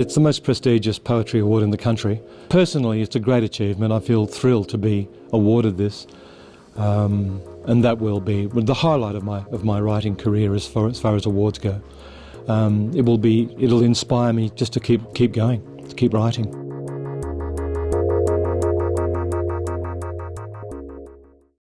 It's the most prestigious poetry award in the country. Personally, it's a great achievement. I feel thrilled to be awarded this. Um, and that will be the highlight of my of my writing career as far as far as awards go. Um, it will be it'll inspire me just to keep keep going, to keep writing.